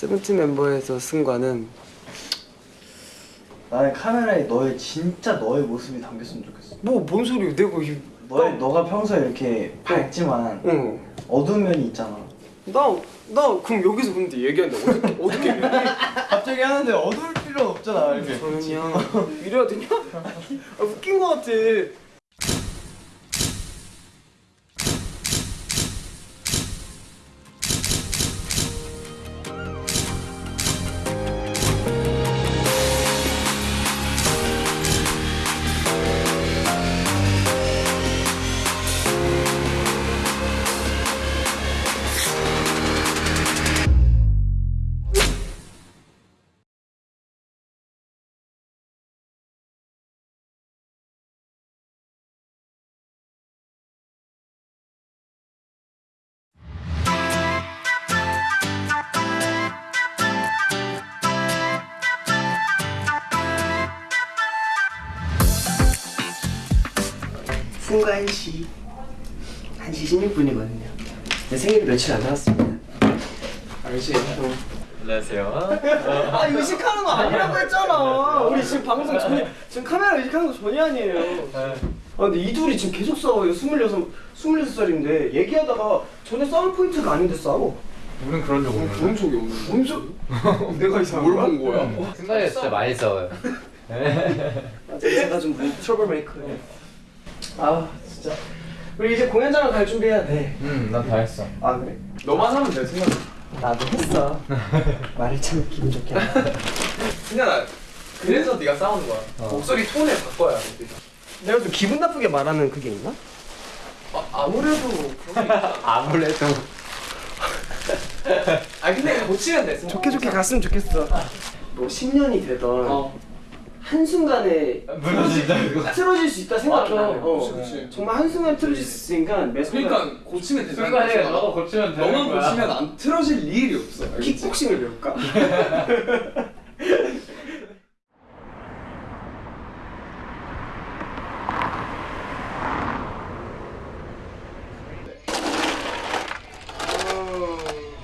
세븐틴 멤버에서 승관은 나는 카메라에 너의 진짜 너의 모습이 담겼으면 좋겠어. 뭐 뭔 소리야 내가 이 너의 너가 평소에 이렇게 밝지만 응. 어두운 면이 있잖아. 나, 나 그럼 여기서 근데 얘기하는데 어떻게 어떻게 얘기해? 갑자기 하는데 어두울 필요 없잖아 이렇게. 형 이래야 되냐? 아, 웃긴 거 같아 승관 씨 1시 16분이거든요 내 생일이 며칠 안 남았습니다 알지? 안녕하세요. 아 의식하는 거 아니라고 했잖아 우리 지금 방송 전이 지금 카메라 의식하는 거 전이 아니에요 아 근데 이 둘이 지금 계속 싸워요 26, 26살인데 얘기하다가 전에 싸울 포인트가 아닌데 싸워 우린 그런 적 없는데. 본 적이 없는데 뭔 소... 내가 이상한 뭘본 거야? 어. 승관이 진짜 많이 싸워요. 제가 좀 트러블 메이커예요 아 진짜 우리 이제 공연장을 갈 준비해야 돼아 응, 난 다 했어. 그래? 너만 하면 돼, 승관. 나도 했어 말을 참 기분 좋게. 승현아 그래서 네가 싸우는 거야 목소리 톤을 바꿔야 돼 내가 좀 기분 나쁘게 말하는 그게 있나? 아, 아무래도 아무래도. 아 근데 고치면 돼 승현 좋게 좋게 갔으면 좋겠어 뭐 10년이 되던 어. 한순간에 무너진다, 이거. 틀어질 수 있다 생각해 맞아. 어. 그치, 그치. 정말 한순간에 틀어질 수 있으니까 매 순간 그러니까 고치면 되잖아 승관이가 너가 고치면 되는 너만 거야. 고치면 안 틀어질 일이 없어 알겠지? 킥복싱을 배울까?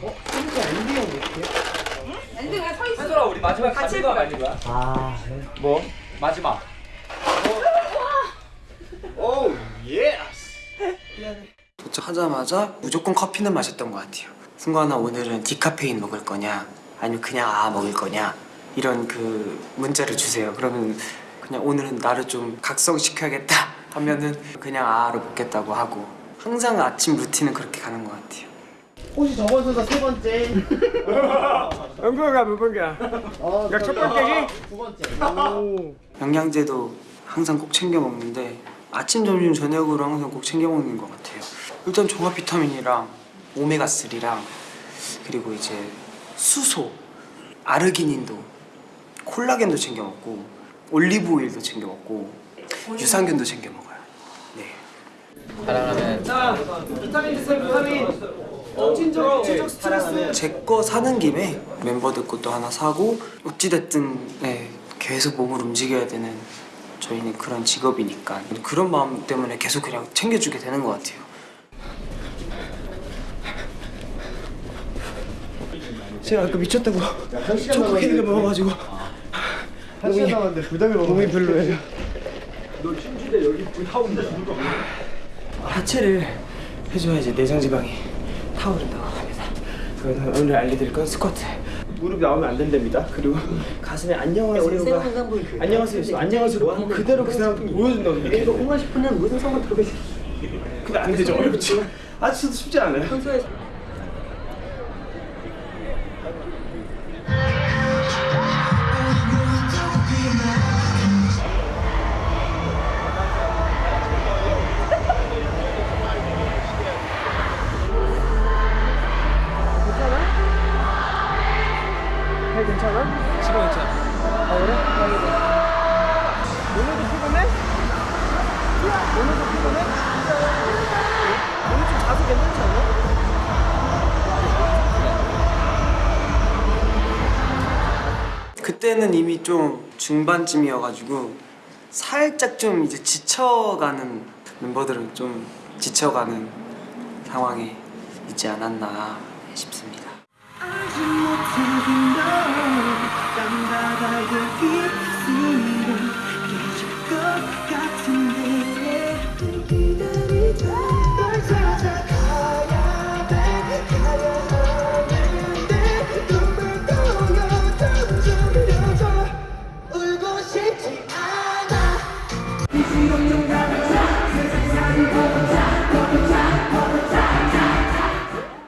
어? 진짜 엔딩은 어떻게? 엔딩 그냥 서 있어. 한솔아 우리 마지막 카드가 해볼래? 아닌 거야? 아 뭐? 마지막. Oh yes. 도착하자마자 무조건 커피는 마셨던 것 같아요. 승관아 오늘은 디카페인 먹을 거냐? 아니면 그냥 아 먹을 거냐? 이런 그 문자를 주세요. 그러면 그냥 오늘은 나를 좀 각성시켜야겠다 하면은 그냥 아로 먹겠다고 하고 항상 아침 루틴은 그렇게 가는 것 같아요 혹시 저번 순서 세 번째, 몇 번이야 몇 번이야 어, 야, 첫 번째지? 두 번째. 영양제도 항상 꼭 챙겨 먹는데 아침, 점심, 저녁으로 항상 꼭 챙겨 먹는 것 같아요. 일단 종합 비타민이랑 오메가 3랑 그리고 이제 수소, 아르기닌도 콜라겐도 챙겨 먹고 올리브 오일도 챙겨 먹고 유산균도 챙겨 먹어요. 네. 사랑하는 비타민 주세요, 비타민. 정신적, 정신적 스트레스. 제거 사는 김에 멤버들 것도 하나 사고 어찌됐든 네, 계속 몸을 움직여야 되는 저희는 그런 직업이니까 그런 마음 때문에 계속 그냥 챙겨주게 되는 것 같아요. 제가 아까 미쳤다고 초코 케이크 먹어가지고 한 시간 남았는데 부담이 너무 몸이 별로예요. 하체를 해줘야지 내장 지방이 타오른다고 합니다. 그래서 오늘 알려드릴 건 스쿼트. 무릎이 나오면 안 된답니다. 그리고 가슴에 안녕하세요가 안녕하세요. 있어. 안녕하세요. 그거 그대로 그 사람 보여준다고. 이거 공간 싶으면 무슨 상관 들어가 있어. 근데 안 되죠. 어렵죠. 아직도 쉽지 않아요. 평소에 그때는 이미 좀 중반쯤이어가지고 살짝 좀 이제 지쳐가는 멤버들은 좀 지쳐가는 상황에 있지 않았나 싶습니다. 같은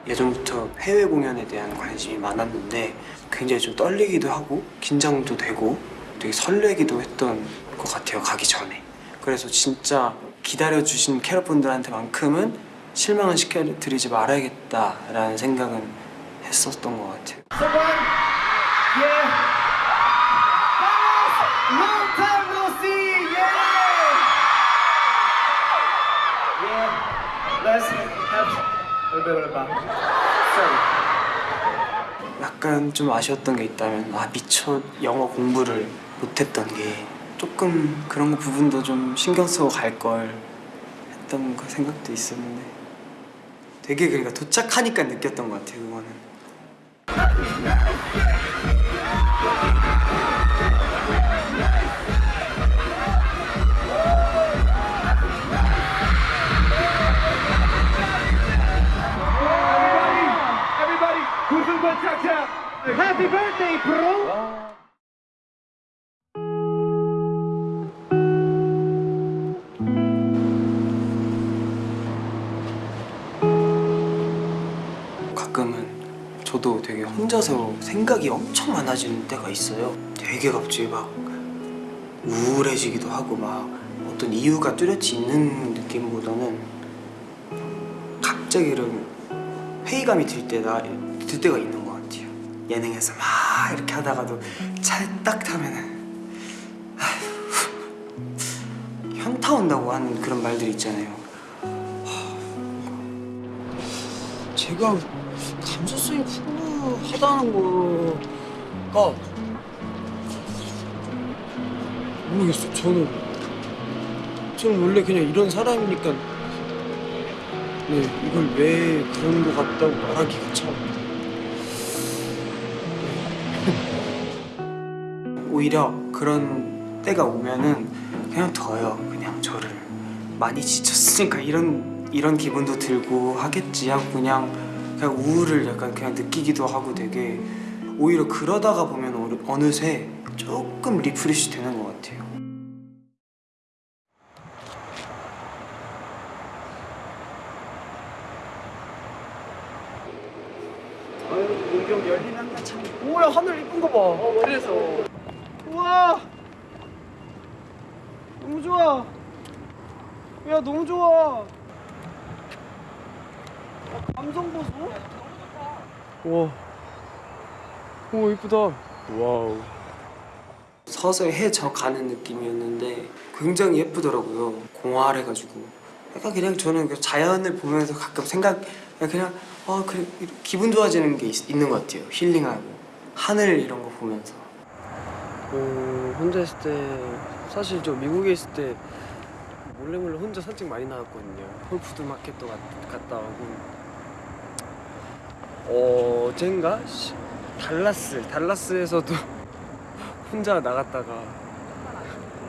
예전부터 해외 공연에 대한 관심이 많았는데 굉장히 좀 떨리기도 하고 긴장도 되고 되게 설레기도 했던 것 같아요 가기 전에. 그래서 진짜 기다려주신 캐럿분들한테만큼은 실망은 시켜드리지 말아야겠다라는 생각은 했었던 것 같아요 약간 좀 아쉬웠던 게 있다면 아 미처 영어 공부를 못했던 게 조금 그런 부분도 좀 신경 쓰고 갈 걸 했던 그 생각도 있었는데 되게 그러니까 도착하니까 느꼈던 것 같아요 그거는 저도 되게 혼자서 생각이 엄청 많아지는 때가 있어요. 되게 갑자기 막 우울해지기도 하고 막 어떤 이유가 뚜렷이 있는 느낌보다는 갑자기 이런 회의감이 들 때나 들 때가 있는 것 같아요. 예능에서 막 이렇게 하다가도 차에 딱 타면은 현타 온다고 하는 그런 말들 있잖아요 제가 감수성이 풍부하다는 거가 모르겠어요. 저는 저는 원래 그냥 이런 사람이니까 네 이걸 왜 그런 거 같다고 말하기가 참 네. 오히려 그런 때가 오면은 그냥 더요. 그냥 저를 많이 지쳤으니까 이런 이런 기분도 들고 하겠지 하고 그냥 그냥 우울을 약간 그냥 느끼기도 하고 되게 오히려 그러다가 보면 어느- 어느새 조금 refresh 되는 것 같아요. 뭐야 하늘 이쁜 거 봐. 그래서. 우와. 너무 좋아. 야 너무 좋아. 아, 감성 보소. 와. 오 이쁘다. Wow. 서서히 해져 가는 느낌이었는데 굉장히 예쁘더라고요. 공활해가지고. 약간 그냥 저는 그 자연을 보면서 가끔 생각 그냥 아 그래 기분 좋아지는 게 있, 는것 같아요. 힐링하고 하늘 이런 거 보면서. 어, 혼자 있을 때 사실 저 미국에 있을 때 몰래 몰래 혼자 산책 많이 나갔거든요. Whole Foods Market도 갔, 갔다 오고. 어, 어젠가 시- 달라스 달라스에서도 혼자 나갔다가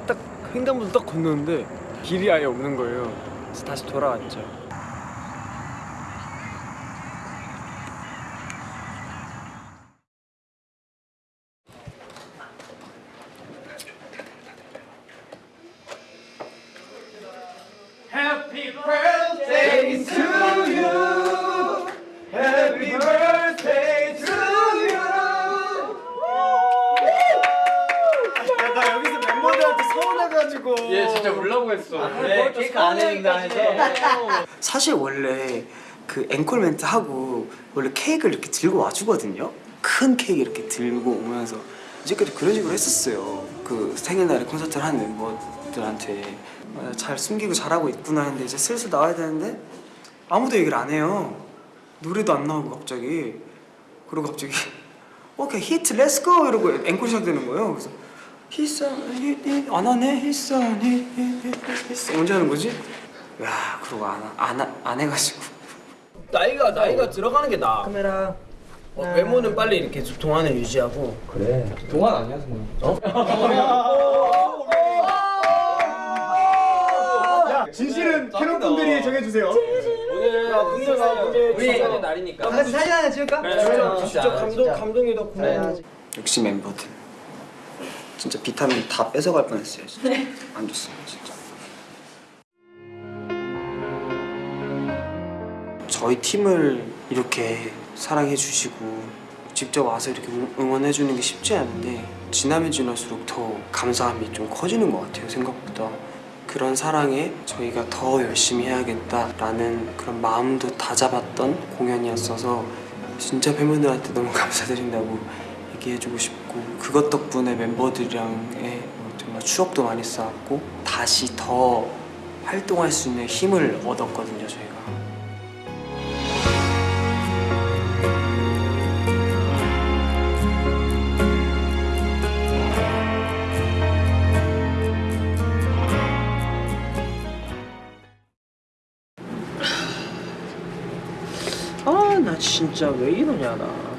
딱 횡단보도 딱 건너는데 길이 아예 없는 거예요. 그래서 다시 돌아왔죠. 했어. 네, 케이크 안 했는다 해서. 사실 원래 그 앵콜 멘트 하고 원래 케이크를 이렇게 들고 와주거든요. 큰 케이크 이렇게 들고 오면서 이제까지 그런 식으로 했었어요. 그 생일날에 콘서트를 하는 멤버들한테 아, 잘 숨기고 잘하고 있구나 했는데 이제 슬슬 나와야 되는데 아무도 얘기를 안 해요. 노래도 안 나오고 갑자기 그리고 갑자기 okay hit let's go 이러고 앵콜 시작되는 거예요. 그래서 히선 히안 하네 히선 히히히히 언제 하는 거지? 야 그러고 안, 하- 안, 하- 안 해가지고 나이가 나이가 들어가는 게 나아. 카메라 어, 외모는 빨리 이렇게 동안을 유지하고 동안 아니야 정말. 진실은 캐럿 분들이 정해주세요. 오늘은 문제가 문제 주제의 날이니까 같이 사진 하나 찍을까? 진짜, 진짜 감동 감동이다 고마워. 네. 역시 멤버들 진짜 비타민 다 뺏어갈 뻔했어요. 진짜. 안 좋습니다 진짜. 저희 팀을 이렇게 사랑해 주시고 직접 와서 이렇게 응원해 주는 게 쉽지 않은데 지나면 지날수록 더 감사함이 좀 커지는 것 같아요 생각보다 그런 사랑에 저희가 더 열심히 해야겠다라는 그런 마음도 다잡았던 공연이었어서 진짜 팬분들한테 너무 감사드린다고 얘기해주고 싶고 그것 덕분에 멤버들이랑의 뭐 정말 추억도 많이 쌓았고 다시 더 활동할 수 있는 힘을 얻었거든요 저희가. 아 나 진짜 왜 이러냐 나